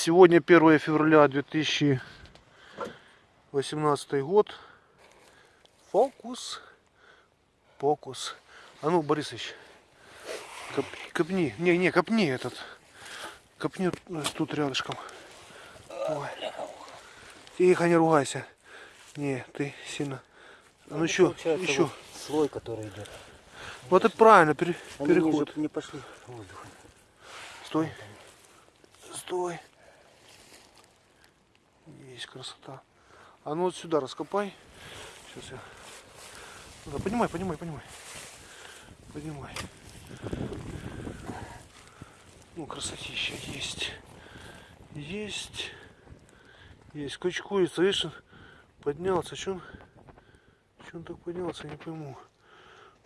Сегодня 1 февраля 2018 год. Фокус. Фокус. А ну, Борисович, коп- копни. Не, не, копни этот. Копни тут рядышком. Ой. Тихо, не ругайся. Не, ты сильно. А ну еще, еще. вот слой, который идет. Вот это правильно, пере- Они переход. не пошли. Стой. Стой. Есть красота. А ну вот сюда раскопай. Сейчас я. Ну да, поднимай, поднимай, поднимай. Поднимай. Ну, красотища есть. Есть. Есть. Кучкуется, видишь, он поднялся. Че он, че он так поднялся, не пойму.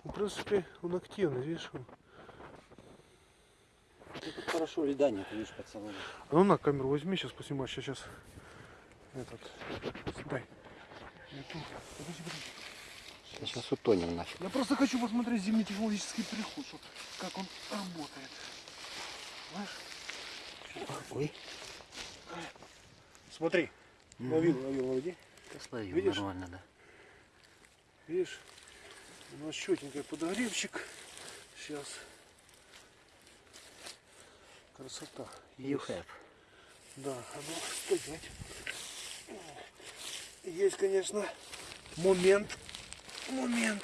Ну, в принципе, он активный, видишь, он. Тут хорошо льда нет, видишь, под самым. А ну на камеру возьми, сейчас поснимаю, сейчас этот, дай. Подожди, подожди. Сейчас утонем нафиг. Я просто хочу посмотреть зимний технологический переход, что- как он работает. Знаешь? Ой, Смотри, ловил, ловил, лови. да словил Видишь? нормально, да. Видишь? У нас четенький подогревчик. Сейчас. Красота. You have. Да, а ну, стоять. Есть, конечно, момент. Момент.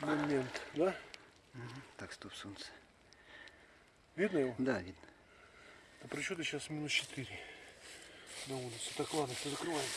Момент, да? Так, стоп, солнце. Видно его? Да, видно. А при счете сейчас минус 4 на улице. Так, ладно, все закрываем.